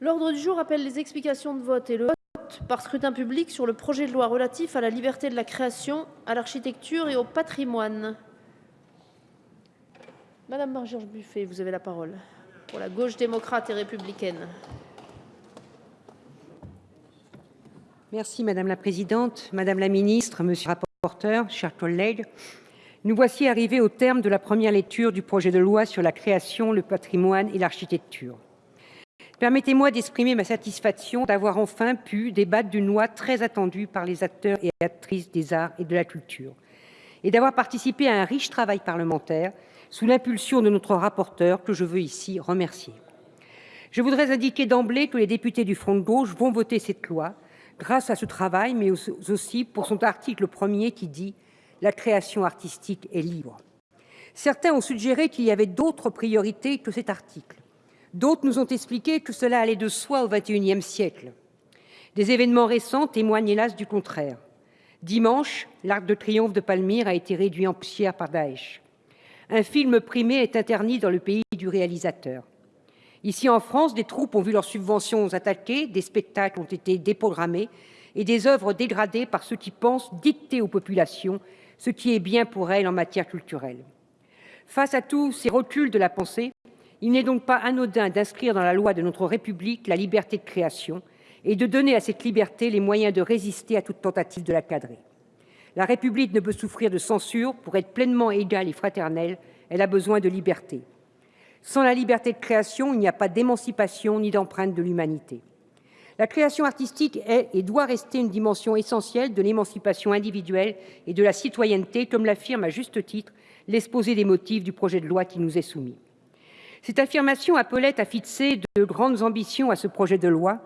L'ordre du jour appelle les explications de vote et le vote par scrutin public sur le projet de loi relatif à la liberté de la création, à l'architecture et au patrimoine. Madame Marie-Georges Buffet, vous avez la parole pour la gauche démocrate et républicaine. Merci Madame la Présidente, Madame la Ministre, Monsieur le rapporteur, chers collègues. Nous voici arrivés au terme de la première lecture du projet de loi sur la création, le patrimoine et l'architecture. Permettez-moi d'exprimer ma satisfaction d'avoir enfin pu débattre d'une loi très attendue par les acteurs et actrices des arts et de la culture et d'avoir participé à un riche travail parlementaire sous l'impulsion de notre rapporteur que je veux ici remercier. Je voudrais indiquer d'emblée que les députés du Front de gauche vont voter cette loi grâce à ce travail, mais aussi pour son article premier qui dit la création artistique est libre. Certains ont suggéré qu'il y avait d'autres priorités que cet article. D'autres nous ont expliqué que cela allait de soi au XXIe siècle. Des événements récents témoignent hélas du contraire. Dimanche, l'Arc de Triomphe de Palmyre a été réduit en poussière par Daesh. Un film primé est interdit dans le pays du réalisateur. Ici en France, des troupes ont vu leurs subventions attaquées, des spectacles ont été déprogrammés et des œuvres dégradées par ceux qui pensent dicter aux populations ce qui est bien pour elles en matière culturelle. Face à tous ces reculs de la pensée, il n'est donc pas anodin d'inscrire dans la loi de notre République la liberté de création et de donner à cette liberté les moyens de résister à toute tentative de la cadrer. La République ne peut souffrir de censure. Pour être pleinement égale et fraternelle, elle a besoin de liberté. Sans la liberté de création, il n'y a pas d'émancipation ni d'empreinte de l'humanité. La création artistique est et doit rester une dimension essentielle de l'émancipation individuelle et de la citoyenneté, comme l'affirme à juste titre l'exposé des motifs du projet de loi qui nous est soumis. Cette affirmation appelait à fixer de grandes ambitions à ce projet de loi,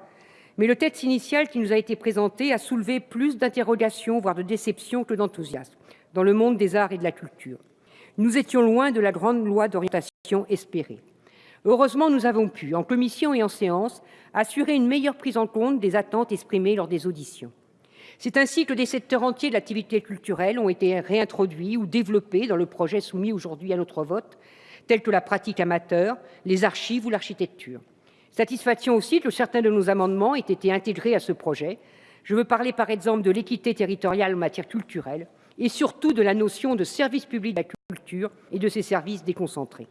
mais le texte initial qui nous a été présenté a soulevé plus d'interrogations, voire de déceptions, que d'enthousiasme dans le monde des arts et de la culture. Nous étions loin de la grande loi d'orientation espérée. Heureusement, nous avons pu, en commission et en séance, assurer une meilleure prise en compte des attentes exprimées lors des auditions. C'est ainsi que des secteurs entiers de l'activité culturelle ont été réintroduits ou développés dans le projet soumis aujourd'hui à notre vote, tels que la pratique amateur, les archives ou l'architecture. Satisfaction aussi que certains de nos amendements aient été intégrés à ce projet. Je veux parler par exemple de l'équité territoriale en matière culturelle et surtout de la notion de service public de la culture et de ses services déconcentrés.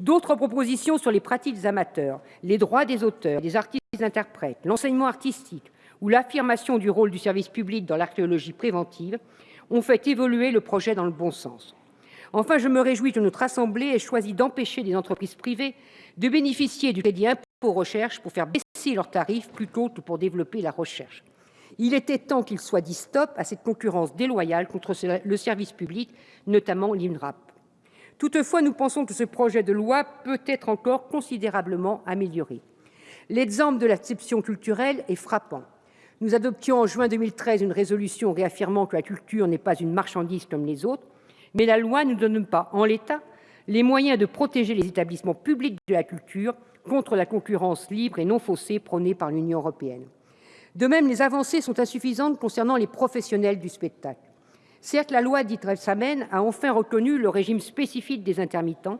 D'autres propositions sur les pratiques amateurs, les droits des auteurs, des artistes et des interprètes, l'enseignement artistique ou l'affirmation du rôle du service public dans l'archéologie préventive ont fait évoluer le projet dans le bon sens. Enfin, je me réjouis que notre Assemblée ait choisi d'empêcher des entreprises privées de bénéficier du crédit impôt recherche pour faire baisser leurs tarifs plutôt que pour développer la recherche. Il était temps qu'il soit dit stop à cette concurrence déloyale contre le service public, notamment l'INRAP. Toutefois, nous pensons que ce projet de loi peut être encore considérablement amélioré. L'exemple de l'acception culturelle est frappant. Nous adoptions en juin 2013 une résolution réaffirmant que la culture n'est pas une marchandise comme les autres, mais la loi ne donne pas, en l'état, les moyens de protéger les établissements publics de la culture contre la concurrence libre et non faussée prônée par l'Union européenne. De même, les avancées sont insuffisantes concernant les professionnels du spectacle. Certes, la loi dite Rebsamen a enfin reconnu le régime spécifique des intermittents,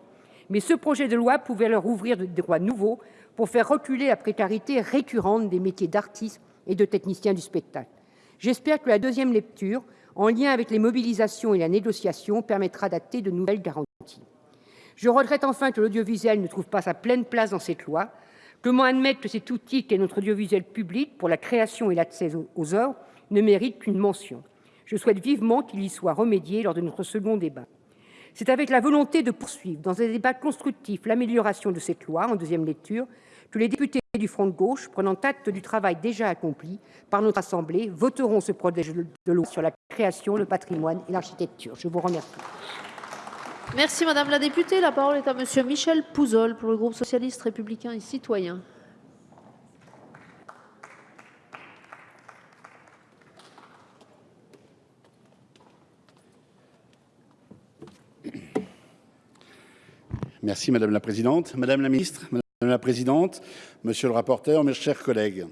mais ce projet de loi pouvait leur ouvrir des droits nouveaux pour faire reculer la précarité récurrente des métiers d'artistes et de techniciens du spectacle. J'espère que la deuxième lecture, en lien avec les mobilisations et la négociation, permettra d'acter de nouvelles garanties. Je regrette enfin que l'audiovisuel ne trouve pas sa pleine place dans cette loi. Comment admettre que cet outil qu'est notre audiovisuel public pour la création et l'accès aux œuvres ne mérite qu'une mention? Je souhaite vivement qu'il y soit remédié lors de notre second débat. C'est avec la volonté de poursuivre dans un débat constructif l'amélioration de cette loi en deuxième lecture que les députés du Front de gauche, prenant acte du travail déjà accompli par notre Assemblée, voteront ce projet de loi sur la création, le patrimoine et l'architecture. Je vous remercie. Merci Madame la députée. La parole est à Monsieur Michel Pouzol pour le groupe socialiste, républicain et citoyen. Merci Madame la Présidente. Madame la Ministre, Madame la Présidente, Monsieur le rapporteur, mes chers collègues.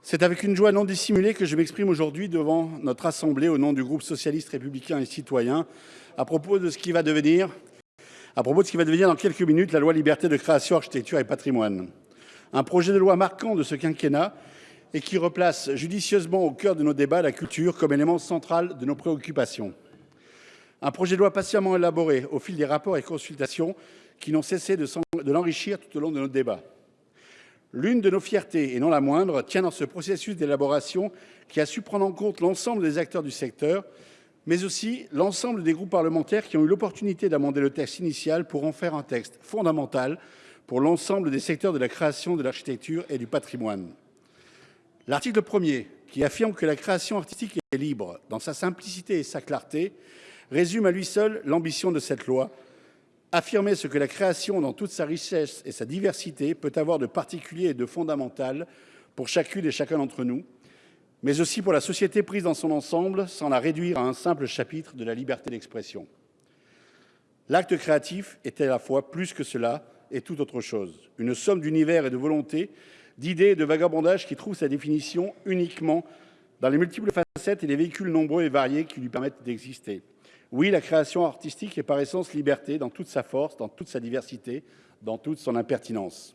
C'est avec une joie non dissimulée que je m'exprime aujourd'hui devant notre Assemblée au nom du groupe socialiste républicain et citoyen à propos de ce qui va devenir à propos de ce qui va devenir dans quelques minutes la loi liberté de création, architecture et patrimoine. Un projet de loi marquant de ce quinquennat et qui replace judicieusement au cœur de nos débats la culture comme élément central de nos préoccupations. Un projet de loi patiemment élaboré au fil des rapports et consultations qui n'ont cessé de, l'enrichir tout au long de nos débats. L'une de nos fiertés, et non la moindre, tient dans ce processus d'élaboration qui a su prendre en compte l'ensemble des acteurs du secteur, mais aussi l'ensemble des groupes parlementaires qui ont eu l'opportunité d'amender le texte initial pour en faire un texte fondamental pour l'ensemble des secteurs de la création, de l'architecture et du patrimoine. L'article 1er, qui affirme que la création artistique est libre dans sa simplicité et sa clarté, résume à lui seul l'ambition de cette loi affirmer ce que la création, dans toute sa richesse et sa diversité, peut avoir de particulier et de fondamental pour chacune et chacun d'entre nous, mais aussi pour la société prise dans son ensemble, sans la réduire à un simple chapitre de la liberté d'expression. L'acte créatif est à la fois plus que cela et tout autre chose, une somme d'univers et de volontés, d'idées et de vagabondage qui trouve sa définition uniquement dans les multiples facettes et les véhicules nombreux et variés qui lui permettent d'exister. Oui, la création artistique est par essence liberté dans toute sa force, dans toute sa diversité, dans toute son impertinence.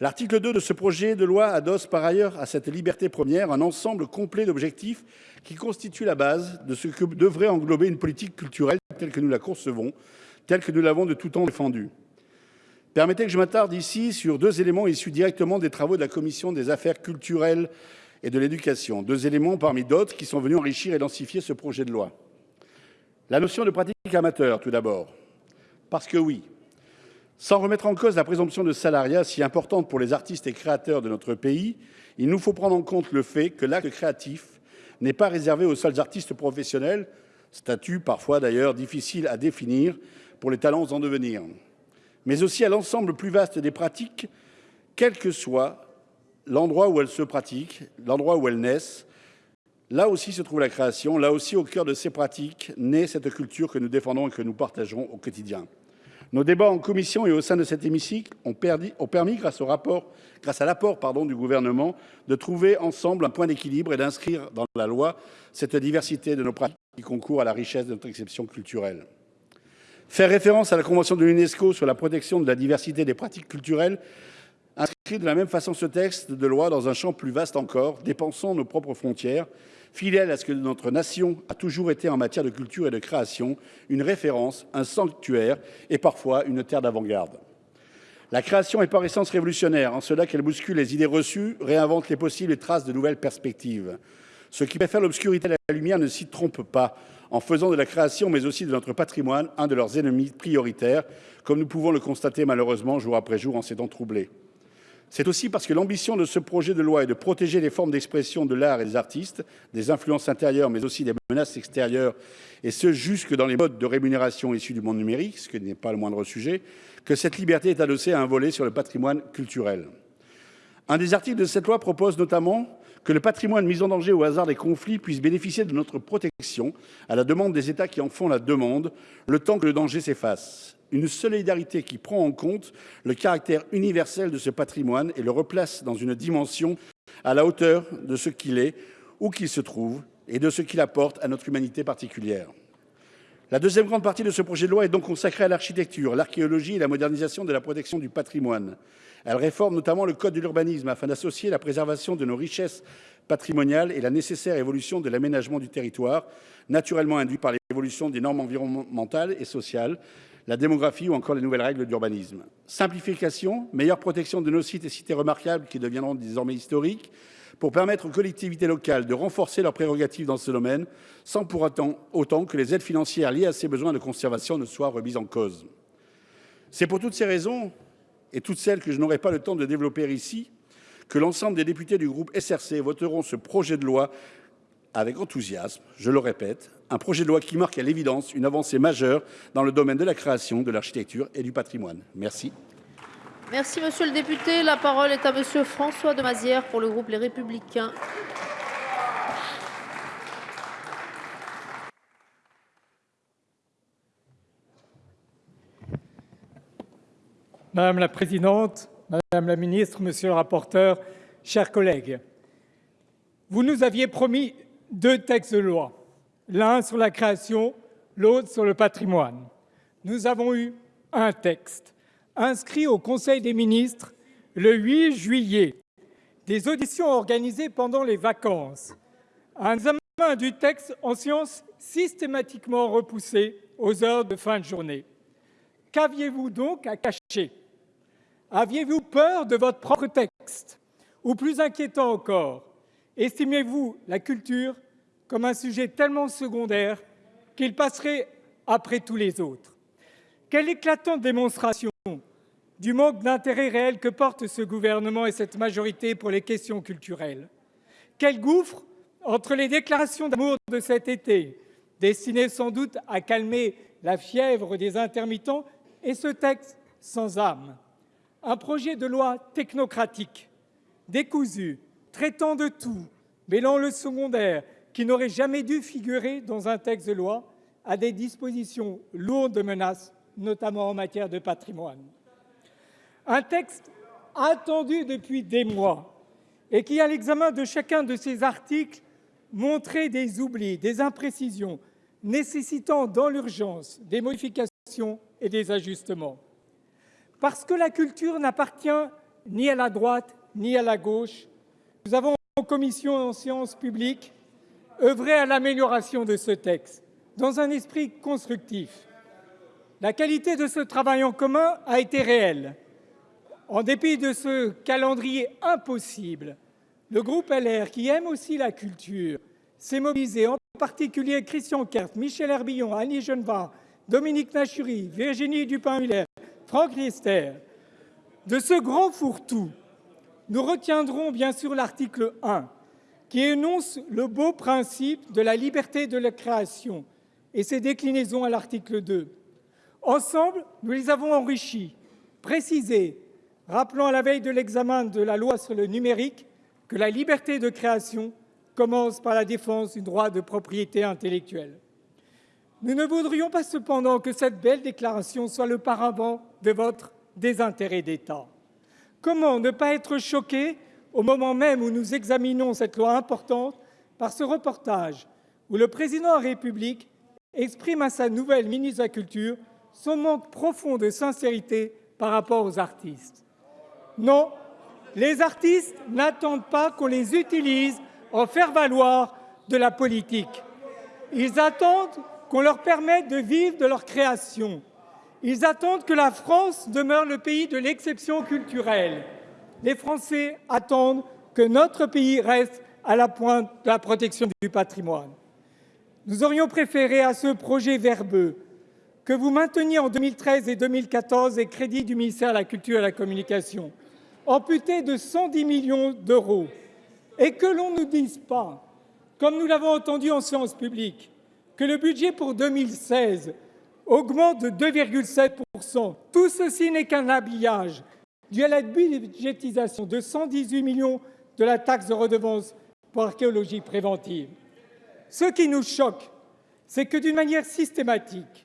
L'article 2 de ce projet de loi adosse par ailleurs à cette liberté première un ensemble complet d'objectifs qui constituent la base de ce que devrait englober une politique culturelle telle que nous la concevons, telle que nous l'avons de tout temps défendue. Permettez que je m'attarde ici sur deux éléments issus directement des travaux de la Commission des affaires culturelles et de l'éducation, deux éléments parmi d'autres qui sont venus enrichir et densifier ce projet de loi. La notion de pratique amateur, tout d'abord. Parce que oui, sans remettre en cause la présomption de salariat si importante pour les artistes et créateurs de notre pays, il nous faut prendre en compte le fait que l'acte créatif n'est pas réservé aux seuls artistes professionnels, statut parfois d'ailleurs difficile à définir pour les talents en devenir, mais aussi à l'ensemble plus vaste des pratiques, quel que soit l'endroit où elles se pratiquent, l'endroit où elles naissent, Là aussi se trouve la création, là aussi au cœur de ces pratiques naît cette culture que nous défendons et que nous partageons au quotidien. Nos débats en commission et au sein de cet hémicycle ont, permis, grâce, au rapport, grâce à l'apport du gouvernement, de trouver ensemble un point d'équilibre et d'inscrire dans la loi cette diversité de nos pratiques qui concourent à la richesse de notre exception culturelle. Faire référence à la Convention de l'UNESCO sur la protection de la diversité des pratiques culturelles inscrit de la même façon ce texte de loi dans un champ plus vaste encore, dépensant nos propres frontières, fidèle à ce que notre nation a toujours été en matière de culture et de création, une référence, un sanctuaire et parfois une terre d'avant-garde. La création est par essence révolutionnaire, en cela qu'elle bouscule les idées reçues, réinvente les possibles et trace de nouvelles perspectives. Ceux qui préfèrent l'obscurité à la lumière ne s'y trompent pas, en faisant de la création, mais aussi de notre patrimoine, un de leurs ennemis prioritaires, comme nous pouvons le constater malheureusement jour après jour en ces temps troublés. C'est aussi parce que l'ambition de ce projet de loi est de protéger les formes d'expression de l'art et des artistes, des influences intérieures, mais aussi des menaces extérieures, et ce jusque dans les modes de rémunération issus du monde numérique, ce qui n'est pas le moindre sujet, que cette liberté est adossée à un volet sur le patrimoine culturel. Un des articles de cette loi propose notamment que le patrimoine mis en danger au hasard des conflits puisse bénéficier de notre protection à la demande des États qui en font la demande, le temps que le danger s'efface une solidarité qui prend en compte le caractère universel de ce patrimoine et le replace dans une dimension à la hauteur de ce qu'il est, où qu'il se trouve, et de ce qu'il apporte à notre humanité particulière. La deuxième grande partie de ce projet de loi est donc consacrée à l'architecture, l'archéologie et la modernisation de la protection du patrimoine. Elle réforme notamment le code de l'urbanisme afin d'associer la préservation de nos richesses patrimoniales et la nécessaire évolution de l'aménagement du territoire, naturellement induit par l'évolution des normes environnementales et sociales, la démographie ou encore les nouvelles règles d'urbanisme. Simplification, meilleure protection de nos sites et cités remarquables qui deviendront désormais historiques, pour permettre aux collectivités locales de renforcer leurs prérogatives dans ce domaine, sans pour autant, que les aides financières liées à ces besoins de conservation ne soient remises en cause. C'est pour toutes ces raisons, et toutes celles que je n'aurai pas le temps de développer ici, que l'ensemble des députés du groupe SRC voteront ce projet de loi avec enthousiasme, je le répète, un projet de loi qui marque à l'évidence une avancée majeure dans le domaine de la création, de l'architecture et du patrimoine. Merci. Merci, monsieur le député. La parole est à monsieur François de Mazière pour le groupe Les Républicains. Madame la présidente, madame la ministre, monsieur le rapporteur, chers collègues, vous nous aviez promis deux textes de loi, l'un sur la création, l'autre sur le patrimoine. nous avons eu un texte inscrit au Conseil des ministres le 8 juillet, des auditions organisées pendant les vacances, un examen du texte en séance systématiquement repoussé aux heures de fin de journée. Qu'aviez-vous donc à cacher? Aviez-vous peur de votre propre texte? Ou plus inquiétant encore, estimez-vous la culture comme un sujet tellement secondaire qu'il passerait après tous les autres? Quelle éclatante démonstration du manque d'intérêt réel que portent ce gouvernement et cette majorité pour les questions culturelles. Quel gouffre entre les déclarations d'amour de cet été, destinées sans doute à calmer la fièvre des intermittents, et ce texte sans âme? Un projet de loi technocratique, décousu, traitant de tout, mêlant le secondaire, qui n'aurait jamais dû figurer dans un texte de loi, à des dispositions lourdes de menaces, notamment en matière de patrimoine. Un texte attendu depuis des mois et qui, à l'examen de chacun de ses articles, montrait des oublis, des imprécisions, nécessitant dans l'urgence des modifications et des ajustements. Parce que la culture n'appartient ni à la droite ni à la gauche, nous avons en commission en séance publique œuvré à l'amélioration de ce texte dans un esprit constructif. La qualité de ce travail en commun a été réelle. En dépit de ce calendrier impossible, le groupe LR, qui aime aussi la culture, s'est mobilisé, en particulier Christian Kert, Michel Herbillon, Annie Genevard, Dominique Nachury, Virginie Dupin-Muller, Franck Riester. De ce grand fourre-tout, nous retiendrons bien sûr l'article 1, qui énonce le beau principe de la liberté de la création et ses déclinaisons à l'article 2. Ensemble, nous les avons enrichis, précisés, rappelant à la veille de l'examen de la loi sur le numérique que la liberté de création commence par la défense du droit de propriété intellectuelle. Nous ne voudrions pas cependant que cette belle déclaration soit le paravent de votre désintérêt d'État. Comment ne pas être choqué au moment même où nous examinons cette loi importante par ce reportage où le président de la République exprime à sa nouvelle ministre de la Culture son manque profond de sincérité par rapport aux artistes. Non, les artistes n'attendent pas qu'on les utilise en faire valoir de la politique. Ils attendent qu'on leur permette de vivre de leur création. Ils attendent que la France demeure le pays de l'exception culturelle. Les Français attendent que notre pays reste à la pointe de la protection du patrimoine. Nous aurions préféré à ce projet verbeux que vous mainteniez en 2013 et 2014 les crédits du ministère de la Culture et de la Communication, amputé de 110 millions d'euros et que l'on ne dise pas, comme nous l'avons entendu en séance publique, que le budget pour 2016 augmente de 2,7% Tout ceci n'est qu'un habillage dû à la budgétisation de 118 millions de la taxe de redevance pour archéologie préventive. Ce qui nous choque, c'est que d'une manière systématique,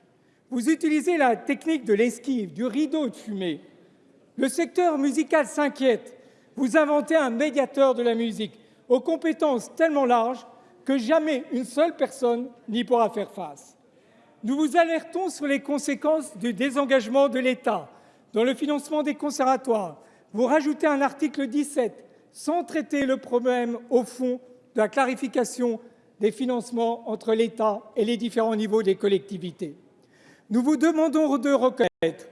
vous utilisez la technique de l'esquive, du rideau de fumée, le secteur musical s'inquiète. Vous inventez un médiateur de la musique aux compétences tellement larges que jamais une seule personne n'y pourra faire face. Nous vous alertons sur les conséquences du désengagement de l'État dans le financement des conservatoires. Vous rajoutez un article 17 sans traiter le problème au fond de la clarification des financements entre l'État et les différents niveaux des collectivités. Nous vous demandons de reconnaître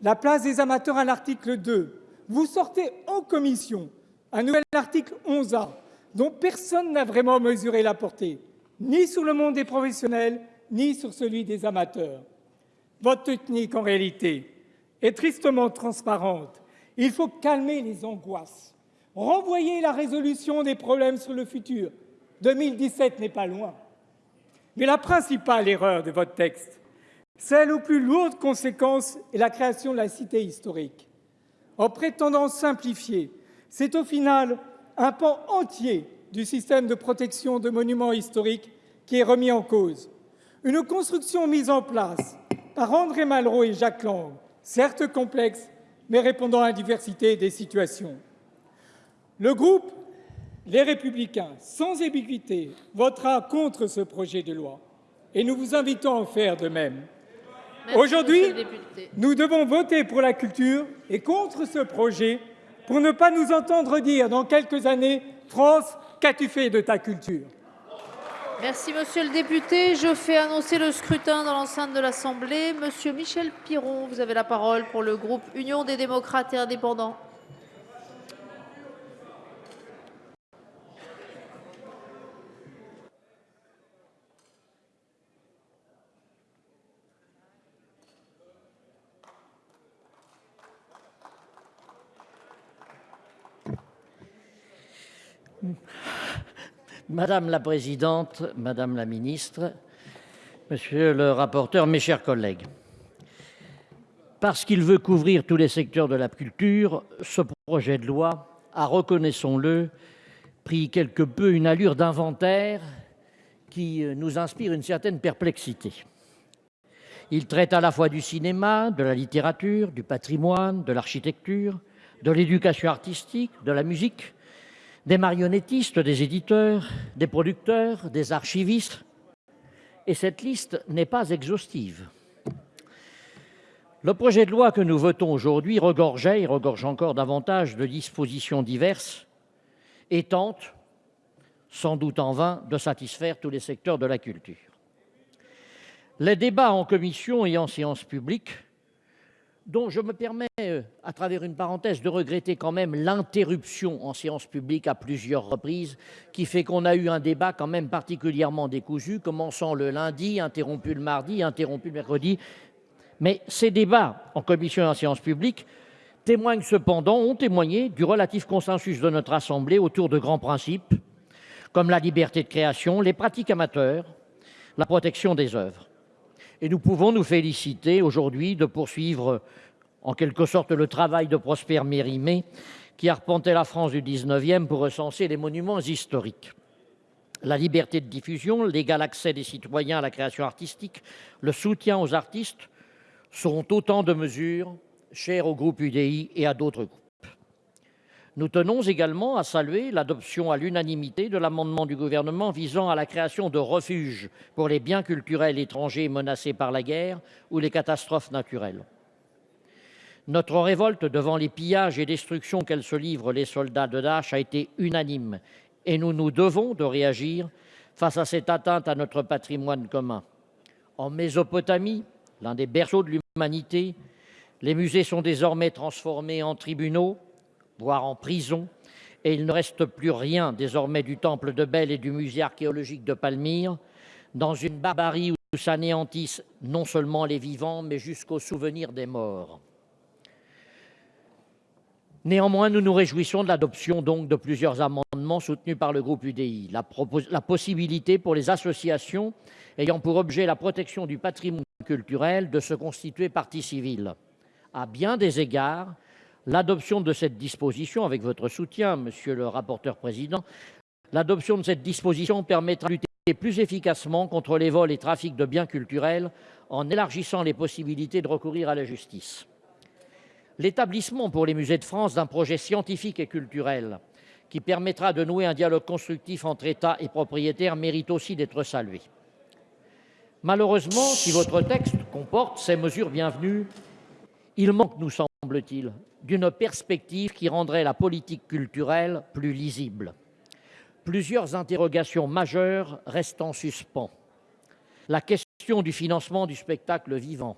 la place des amateurs à l'article 2. Vous sortez en commission un nouvel article 11A dont personne n'a vraiment mesuré la portée, ni sur le monde des professionnels, ni sur celui des amateurs. Votre technique, en réalité, est tristement transparente. Il faut calmer les angoisses, renvoyer la résolution des problèmes sur le futur. 2017 n'est pas loin. Mais la principale erreur de votre texte, celle aux plus lourdes conséquences est la création de la cité historique. En prétendant simplifier, c'est au final un pan entier du système de protection de monuments historiques qui est remis en cause. Une construction mise en place par André Malraux et Jacques Lang, certes complexe, mais répondant à la diversité des situations. Le groupe Les Républicains, sans ambiguïté, votera contre ce projet de loi et nous vous invitons à en faire de même. Aujourd'hui, nous devons voter pour la culture et contre ce projet pour ne pas nous entendre dire dans quelques années France, qu'as-tu fait de ta culture? Merci, monsieur le député. Je fais annoncer le scrutin dans l'enceinte de l'Assemblée. Monsieur Michel Piron, vous avez la parole pour le groupe Union des démocrates et indépendants. Madame la présidente, madame la ministre, monsieur le rapporteur, mes chers collègues, parce qu'il veut couvrir tous les secteurs de la culture, ce projet de loi a, reconnaissons-le, pris quelque peu une allure d'inventaire qui nous inspire une certaine perplexité. Il traite à la fois du cinéma, de la littérature, du patrimoine, de l'architecture, de l'éducation artistique, de la musique, des marionnettistes, des éditeurs, des producteurs, des archivistes. Et cette liste n'est pas exhaustive. Le projet de loi que nous votons aujourd'hui regorgeait et regorge encore davantage de dispositions diverses et tente, sans doute en vain, de satisfaire tous les secteurs de la culture. Les débats en commission et en séance publique dont je me permets, euh, à travers une parenthèse, de regretter quand même l'interruption en séance publique à plusieurs reprises, qui fait qu'on a eu un débat quand même particulièrement décousu, commençant le lundi, interrompu le mardi, interrompu le mercredi. Mais ces débats en commission et en séance publique témoignent cependant, ont témoigné du relatif consensus de notre Assemblée autour de grands principes, comme la liberté de création, les pratiques amateurs, la protection des œuvres. Et nous pouvons nous féliciter aujourd'hui de poursuivre en quelque sorte le travail de Prosper Mérimée, qui arpentait la France du XIXe pour recenser les monuments historiques. La liberté de diffusion, l'égal accès des citoyens à la création artistique, le soutien aux artistes sont autant de mesures chères au groupe UDI et à d'autres groupes. Nous tenons également à saluer l'adoption à l'unanimité de l'amendement du Gouvernement visant à la création de refuges pour les biens culturels étrangers menacés par la guerre ou les catastrophes naturelles. Notre révolte devant les pillages et destructions qu'elles se livrent les soldats de Daesh a été unanime et nous nous devons de réagir face à cette atteinte à notre patrimoine commun. En Mésopotamie, l'un des berceaux de l'humanité, les musées sont désormais transformés en tribunaux, voire en prison, et il ne reste plus rien désormais du temple de Bel et du musée archéologique de Palmyre, dans une barbarie où s'anéantissent non seulement les vivants, mais jusqu'au souvenir des morts. Néanmoins, nous nous réjouissons de l'adoption donc de plusieurs amendements soutenus par le groupe UDI. La, la, possibilité pour les associations ayant pour objet la protection du patrimoine culturel de se constituer partie civile. À bien des égards, l'adoption de cette disposition, avec votre soutien, monsieur le rapporteur président, l'adoption de cette disposition permettra de lutter plus efficacement contre les vols et trafics de biens culturels en élargissant les possibilités de recourir à la justice. L'établissement pour les musées de France d'un projet scientifique et culturel qui permettra de nouer un dialogue constructif entre État et propriétaires mérite aussi d'être salué. Malheureusement, si votre texte comporte ces mesures bienvenues, il manque, nous semble-t-il, d'une perspective qui rendrait la politique culturelle plus lisible. Plusieurs interrogations majeures restent en suspens. La question du financement du spectacle vivant,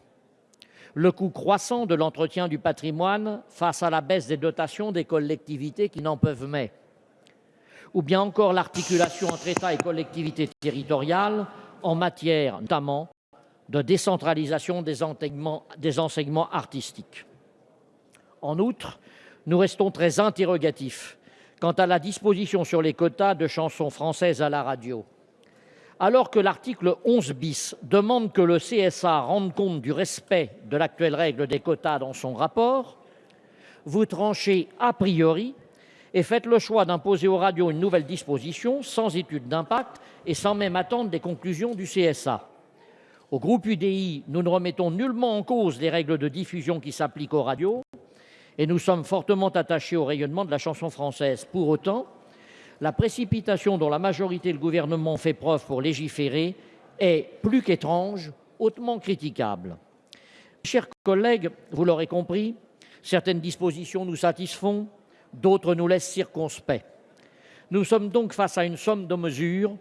le coût croissant de l'entretien du patrimoine face à la baisse des dotations des collectivités qui n'en peuvent mais, ou bien encore l'articulation entre État et collectivités territoriales en matière notamment de décentralisation des enseignements, artistiques. En outre, nous restons très interrogatifs quant à la disposition sur les quotas de chansons françaises à la radio. Alors que l'article 11 bis demande que le CSA rende compte du respect de l'actuelle règle des quotas dans son rapport, vous tranchez a priori et faites le choix d'imposer aux radios une nouvelle disposition sans étude d'impact et sans même attendre des conclusions du CSA. Au groupe UDI, nous ne remettons nullement en cause les règles de diffusion qui s'appliquent aux radios, et nous sommes fortement attachés au rayonnement de la chanson française. Pour autant, la précipitation dont la majorité et le gouvernement fait preuve pour légiférer est plus qu'étrange, hautement critiquable. chers collègues, vous l'aurez compris, certaines dispositions nous satisfont, d'autres nous laissent circonspects. Nous sommes donc face à une somme de mesures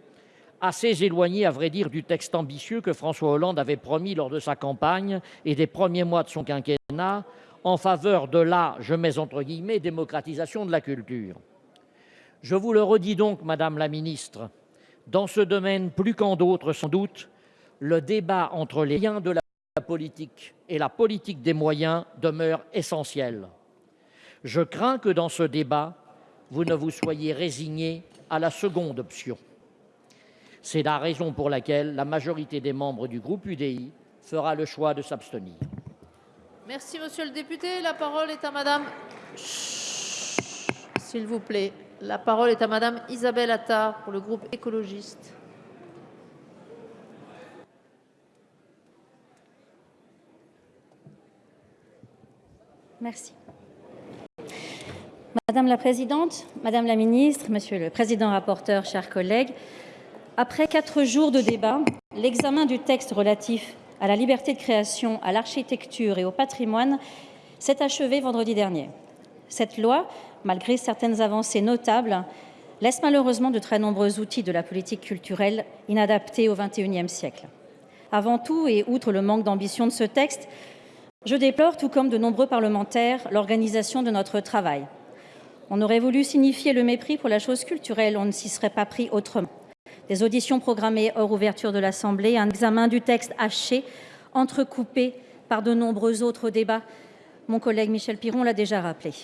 assez éloignées, à vrai dire, du texte ambitieux que François Hollande avait promis lors de sa campagne et des premiers mois de son quinquennat en faveur de la, je mets entre guillemets, démocratisation de la culture. Je vous le redis donc, Madame la Ministre, dans ce domaine plus qu'en d'autres sans doute, le débat entre les liens de la politique et la politique des moyens demeure essentiel. Je crains que dans ce débat, vous ne vous soyez résigné à la seconde option. C'est la raison pour laquelle la majorité des membres du groupe UDI fera le choix de s'abstenir. Merci, monsieur le député. La parole est à madame. S'il vous plaît. La parole est à madame Isabelle Attard pour le groupe écologiste. Merci. Madame la présidente, madame la ministre, monsieur le président rapporteur, chers collègues, après quatre jours de débat, l'examen du texte relatif à la liberté de création, à l'architecture et au patrimoine s'est achevé vendredi dernier. Cette loi, malgré certaines avancées notables, laisse malheureusement de très nombreux outils de la politique culturelle inadaptés au XXIe siècle. Avant tout, et outre le manque d'ambition de ce texte, je déplore, tout comme de nombreux parlementaires, l'organisation de notre travail. On aurait voulu signifier le mépris pour la chose culturelle, on ne s'y serait pas pris autrement. Des auditions programmées hors ouverture de l'Assemblée, un examen du texte haché, entrecoupé par de nombreux autres débats. Mon collègue Michel Piron l'a déjà rappelé.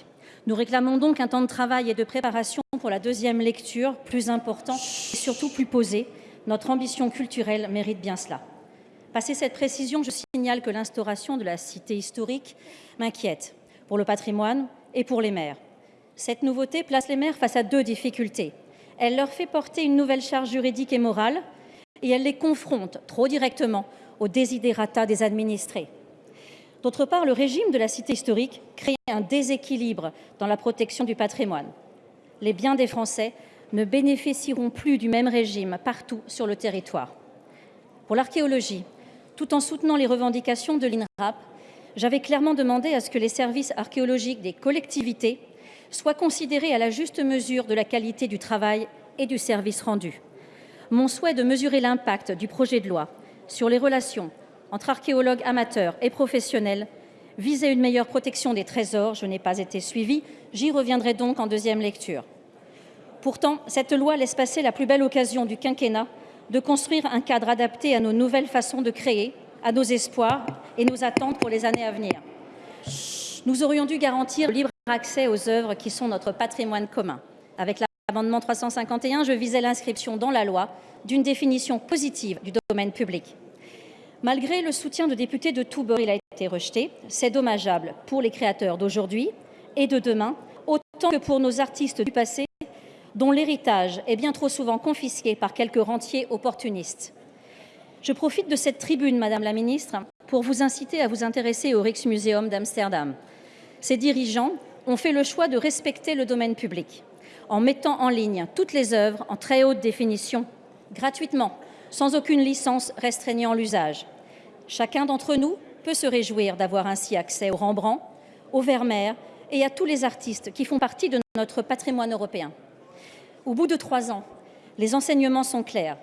Nous réclamons donc un temps de travail et de préparation pour la deuxième lecture plus important et surtout plus posé. Notre ambition culturelle mérite bien cela. Passé cette précision, je signale que l'instauration de la cité historique m'inquiète pour le patrimoine et pour les maires. Cette nouveauté place les maires face à deux difficultés. Elle leur fait porter une nouvelle charge juridique et morale et elle les confronte trop directement aux désidérata des administrés. D'autre part, le régime de la cité historique crée un déséquilibre dans la protection du patrimoine. Les biens des Français ne bénéficieront plus du même régime partout sur le territoire. Pour l'archéologie, tout en soutenant les revendications de l'INRAP, j'avais clairement demandé à ce que les services archéologiques des collectivités soient considérés à la juste mesure de la qualité du travail et du service rendu. Mon souhait de mesurer l'impact du projet de loi sur les relations entre archéologues amateurs et professionnels visait une meilleure protection des trésors. Je n'ai pas été suivie. J'y reviendrai donc en deuxième lecture. Pourtant, cette loi laisse passer la plus belle occasion du quinquennat de construire un cadre adapté à nos nouvelles façons de créer, à nos espoirs et nos attentes pour les années à venir. Nous aurions dû garantir libre accès aux œuvres qui sont notre patrimoine commun. Avec l'amendement 351, je visais l'inscription dans la loi d'une définition positive du domaine public. Malgré le soutien de députés de tous bords, il a été rejeté. C'est dommageable pour les créateurs d'aujourd'hui et de demain, autant que pour nos artistes du passé dont l'héritage est bien trop souvent confisqué par quelques rentiers opportunistes. Je profite de cette tribune, Madame la Ministre, pour vous inciter à vous intéresser au Rijksmuseum d'Amsterdam. Ses dirigeants ont fait le choix de respecter le domaine public en mettant en ligne toutes les œuvres en très haute définition, gratuitement, sans aucune licence restreignant l'usage. Chacun d'entre nous peut se réjouir d'avoir ainsi accès au Rembrandt, au Vermeer et à tous les artistes qui font partie de notre patrimoine européen. Au bout de trois ans, les enseignements sont clairs.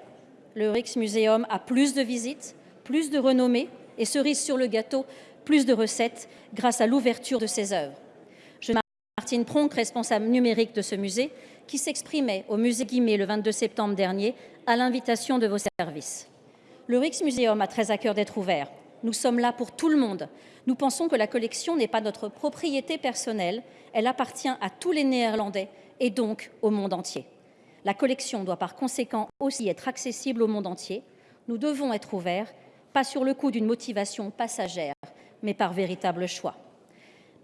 Le Rijksmuseum a plus de visites, plus de renommée et cerise sur le gâteau, plus de recettes grâce à l'ouverture de ses œuvres. Martine Pronk, responsable numérique de ce musée, qui s'exprimait au musée Guimet le 22 septembre dernier à l'invitation de vos services. Le Rijksmuseum a très à cœur d'être ouvert. Nous sommes là pour tout le monde. Nous pensons que la collection n'est pas notre propriété personnelle, elle appartient à tous les Néerlandais et donc au monde entier. La collection doit par conséquent aussi être accessible au monde entier. Nous devons être ouverts, pas sur le coup d'une motivation passagère, mais par véritable choix.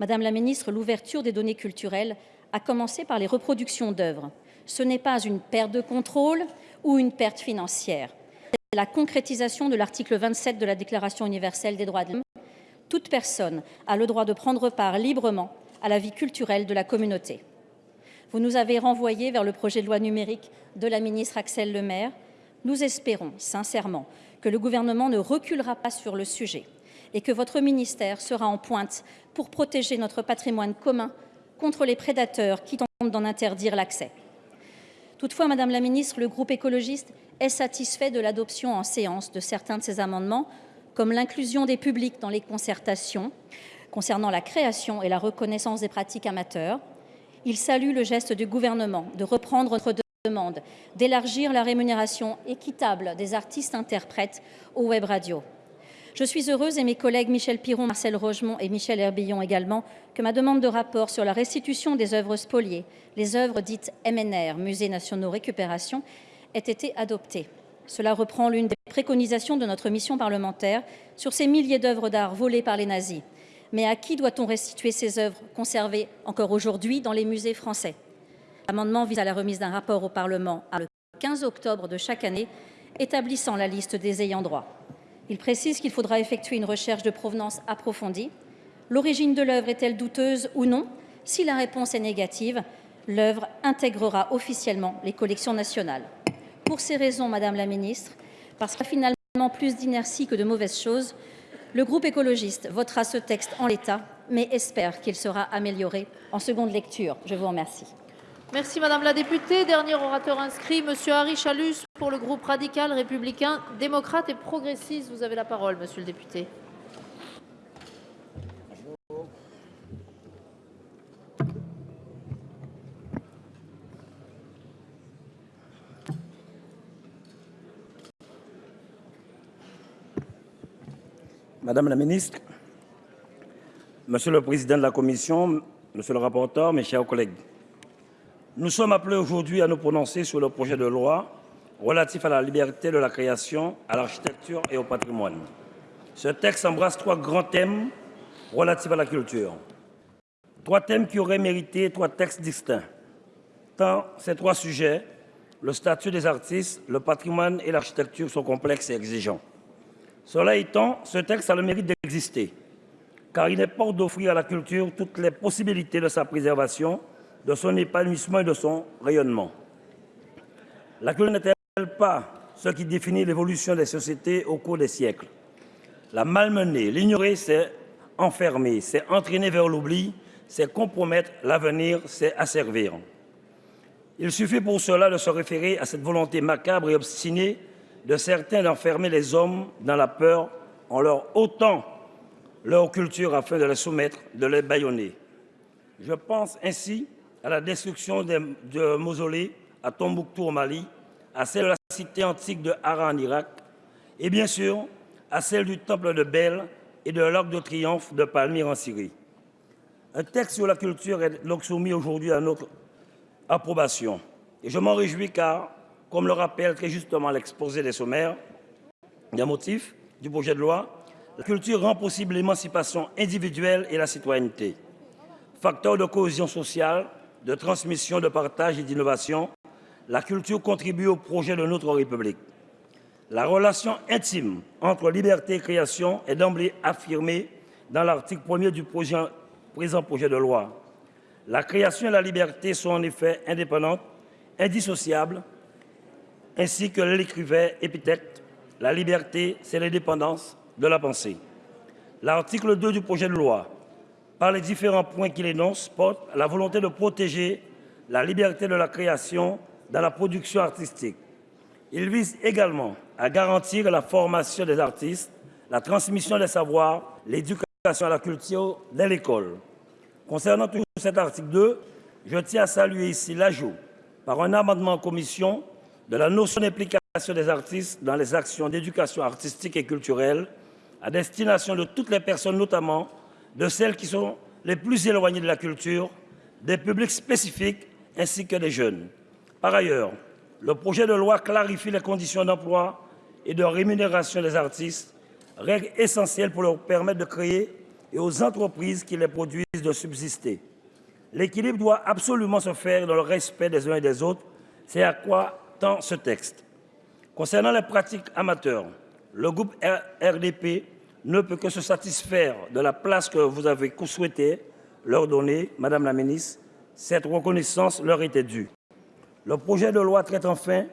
Madame la ministre, l'ouverture des données culturelles a commencé par les reproductions d'œuvres. Ce n'est pas une perte de contrôle ou une perte financière. C'est la concrétisation de l'article 27 de la Déclaration universelle des droits de l'homme. Toute personne a le droit de prendre part librement à la vie culturelle de la communauté. Vous nous avez renvoyé vers le projet de loi numérique de la ministre Axel Lemaire. Nous espérons sincèrement que le gouvernement ne reculera pas sur le sujet et que votre ministère sera en pointe pour protéger notre patrimoine commun contre les prédateurs qui tentent d'en interdire l'accès. Toutefois, Madame la Ministre, le groupe écologiste est satisfait de l'adoption en séance de certains de ces amendements, comme l'inclusion des publics dans les concertations concernant la création et la reconnaissance des pratiques amateurs. Il salue le geste du gouvernement de reprendre notre demande d'élargir la rémunération équitable des artistes interprètes aux web radios. Je suis heureuse, et mes collègues Michel Piron, Marcel Rogemont et Michel Herbillon également, que ma demande de rapport sur la restitution des œuvres spoliées, les œuvres dites MNR, Musées nationaux récupération, ait été adoptée. Cela reprend l'une des préconisations de notre mission parlementaire sur ces milliers d'œuvres d'art volées par les nazis. Mais à qui doit-on restituer ces œuvres conservées encore aujourd'hui dans les musées français? L'amendement vise à la remise d'un rapport au Parlement le 15 octobre de chaque année, établissant la liste des ayants droit. Il précise qu'il faudra effectuer une recherche de provenance approfondie. L'origine de l'œuvre est-elle douteuse ou non? Si la réponse est négative, l'œuvre intégrera officiellement les collections nationales. Pour ces raisons, Madame la Ministre, parce qu'il y a finalement plus d'inertie que de mauvaises choses, le groupe écologiste votera ce texte en l'état, mais espère qu'il sera amélioré en seconde lecture. Je vous remercie. Merci Madame la députée. Dernier orateur inscrit, Monsieur Harry Chalus pour le groupe radical, républicain, démocrate et progressiste. Vous avez la parole, Monsieur le député. Madame la ministre, Monsieur le président de la commission, Monsieur le rapporteur, mes chers collègues, nous sommes appelés aujourd'hui à nous prononcer sur le projet de loi relatif à la liberté de la création, à l'architecture et au patrimoine. Ce texte embrasse trois grands thèmes relatifs à la culture. Trois thèmes qui auraient mérité trois textes distincts. Tant ces trois sujets, le statut des artistes, le patrimoine et l'architecture sont complexes et exigeants. Cela étant, ce texte a le mérite d'exister, car il est porte d'offrir à la culture toutes les possibilités de sa préservation de son épanouissement et de son rayonnement. La culture n'est-elle pas ce qui définit l'évolution des sociétés au cours des siècles? La malmener, l'ignorer, c'est enfermer, c'est entraîner vers l'oubli, c'est compromettre l'avenir, c'est asservir. Il suffit pour cela de se référer à cette volonté macabre et obstinée de certains d'enfermer les hommes dans la peur en leur ôtant leur culture afin de les soumettre, de les bâillonner. Je pense ainsi à la destruction de mausolées à Tombouctou au Mali, à celle de la cité antique de Hara en Irak, et bien sûr à celle du temple de Bel et de l'Arc de Triomphe de Palmyre en Syrie. Un texte sur la culture est donc soumis aujourd'hui à notre approbation. Et je m'en réjouis car, comme le rappelle très justement l'exposé des sommaires, des motifs du projet de loi, la culture rend possible l'émancipation individuelle et la citoyenneté. Facteur de cohésion sociale, de transmission, de partage et d'innovation, la culture contribue au projet de notre République. La relation intime entre liberté et création est d'emblée affirmée dans l'article 1er du présent projet de loi. La création et la liberté sont en effet indépendantes, indissociables, ainsi que l'écrivait Épithète, la liberté, c'est l'indépendance de la pensée. L'article 2 du projet de loi par les différents points qu'il énonce, porte la volonté de protéger la liberté de la création dans la production artistique. Il vise également à garantir la formation des artistes, la transmission des savoirs, l'éducation à la culture dès l'école. Concernant toujours cet article 2, je tiens à saluer ici l'ajout, par un amendement en commission, de la notion d'implication des artistes dans les actions d'éducation artistique et culturelle à destination de toutes les personnes, notamment de celles qui sont les plus éloignées de la culture, des publics spécifiques ainsi que des jeunes. Par ailleurs, le projet de loi clarifie les conditions d'emploi et de rémunération des artistes, règles essentielles pour leur permettre de créer et aux entreprises qui les produisent de subsister. L'équilibre doit absolument se faire dans le respect des uns et des autres. C'est à quoi tend ce texte. Concernant les pratiques amateurs, le groupe RDP ne peut que se satisfaire de la place que vous avez souhaité leur donner, Madame la Ministre. Cette reconnaissance leur était due. Le projet de loi traite enfin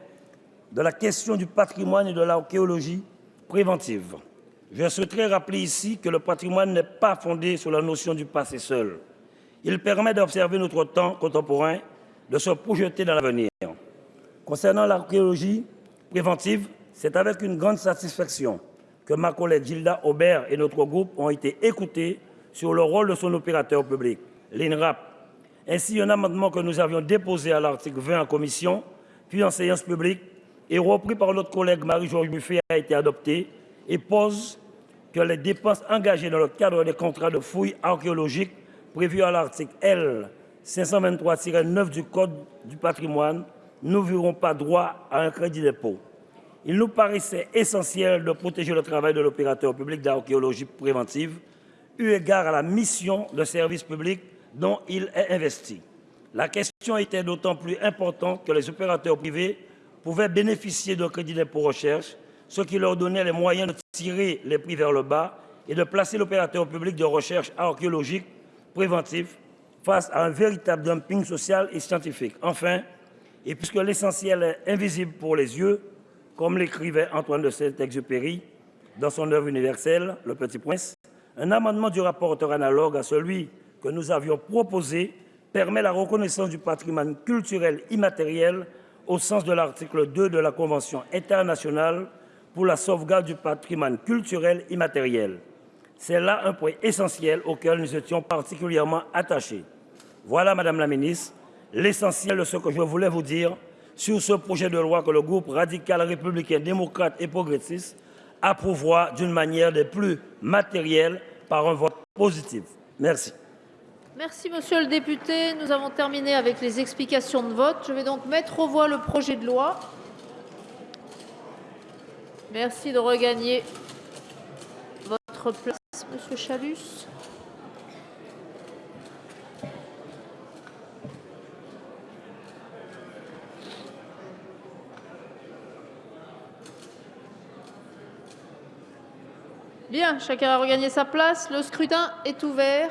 de la question du patrimoine et de l'archéologie préventive. Je souhaiterais rappeler ici que le patrimoine n'est pas fondé sur la notion du passé seul. Il permet d'observer notre temps contemporain, de se projeter dans l'avenir. Concernant l'archéologie préventive, c'est avec une grande satisfaction que ma collègue Gilda Aubert et notre groupe ont été écoutés sur le rôle de son opérateur public, l'INRAP. Ainsi, un amendement que nous avions déposé à l'article 20 en commission, puis en séance publique, et repris par notre collègue Marie-Georges Buffet a été adopté et pose que les dépenses engagées dans le cadre des contrats de fouilles archéologiques prévus à l'article L 523-9 du Code du patrimoine n'ouvriront pas droit à un crédit d'impôt. Il nous paraissait essentiel de protéger le travail de l'opérateur public d'archéologie préventive, eu égard à la mission de service public dont il est investi. La question était d'autant plus importante que les opérateurs privés pouvaient bénéficier d'un crédit d'impôt recherche, ce qui leur donnait les moyens de tirer les prix vers le bas et de placer l'opérateur public de recherche archéologique préventif face à un véritable dumping social et scientifique. Enfin, et puisque l'essentiel est invisible pour les yeux, comme l'écrivait Antoine de Saint-Exupéry dans son œuvre universelle, Le Petit Prince, un amendement du rapporteur analogue à celui que nous avions proposé permet la reconnaissance du patrimoine culturel immatériel au sens de l'article 2 de la Convention internationale pour la sauvegarde du patrimoine culturel immatériel. C'est là un point essentiel auquel nous étions particulièrement attachés. Voilà, Madame la Ministre, l'essentiel de ce que je voulais vous dire sur ce projet de loi que le groupe radical républicain démocrate et progressiste approuvera d'une manière des plus matérielles par un vote positif. Merci. Merci, monsieur le député. Nous avons terminé avec les explications de vote. Je vais donc mettre aux voix le projet de loi. Merci de regagner votre place, monsieur Chalus. Bien, chacun a regagné sa place. Le scrutin est ouvert.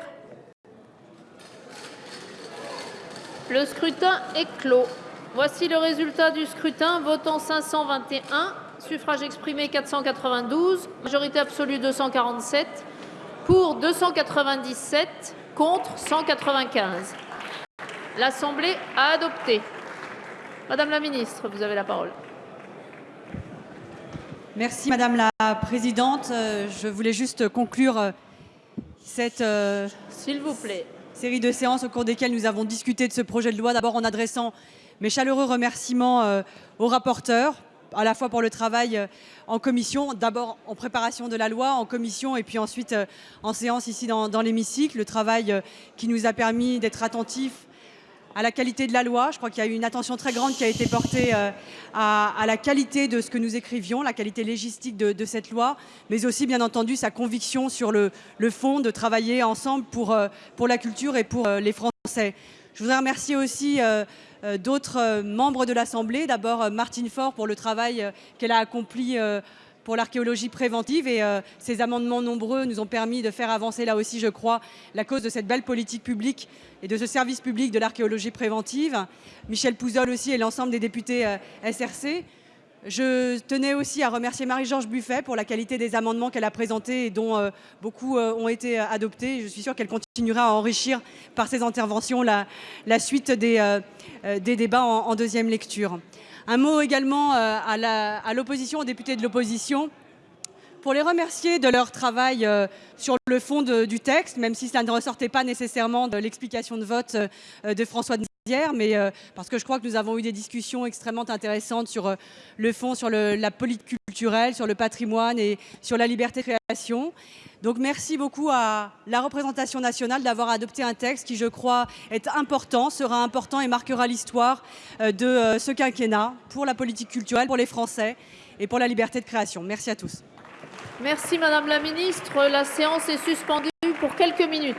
Le scrutin est clos. Voici le résultat du scrutin. Votant 521, suffrage exprimé 492, majorité absolue 247, pour 297, contre 195. L'Assemblée a adopté. Madame la ministre, vous avez la parole. Merci Madame la Présidente. Euh, Je voulais juste conclure euh, cette euh, S'il vous plaît. série de séances au cours desquelles nous avons discuté de ce projet de loi. D'abord en adressant mes chaleureux remerciements euh, aux rapporteurs, à la fois pour le travail euh, en commission, d'abord en préparation de la loi, en commission et puis ensuite en séance ici dans, dans l'hémicycle. Le travail qui nous a permis d'être attentifs à la qualité de la loi. Je crois qu'il y a eu une attention très grande qui a été portée euh, à, la qualité de ce que nous écrivions, la qualité légistique de, cette loi, mais aussi bien entendu sa conviction sur le, fond de travailler ensemble pour, euh, pour la culture et pour euh, les Français. Je voudrais remercier aussi d'autres membres de l'Assemblée. D'abord Martine Faure pour le travail qu'elle a accompli pour l'archéologie préventive et euh, ces amendements nombreux nous ont permis de faire avancer là aussi, je crois, la cause de cette belle politique publique et de ce service public de l'archéologie préventive. Michel Pouzol aussi et l'ensemble des députés euh, SRC. Je tenais aussi à remercier Marie-Georges Buffet pour la qualité des amendements qu'elle a présentés et dont euh, beaucoup ont été adoptés. Je suis sûre qu'elle continuera à enrichir par ses interventions la, suite des, débats en deuxième lecture. Un mot également euh, à l'opposition, aux députés de l'opposition, pour les remercier de leur travail euh, sur le fond de- du texte, même si ça ne ressortait pas nécessairement de l'explication de vote euh, de François Mais euh, parce que je crois que nous avons eu des discussions extrêmement intéressantes sur euh, le fond, sur la politique culturelle, sur le patrimoine et sur la liberté de création. Donc merci beaucoup à la représentation nationale d'avoir adopté un texte qui, je crois, est important, sera important et marquera l'histoire euh, de ce quinquennat pour la politique culturelle, pour les Français et pour la liberté de création. Merci à tous. Merci Madame la ministre. La séance est suspendue pour quelques minutes.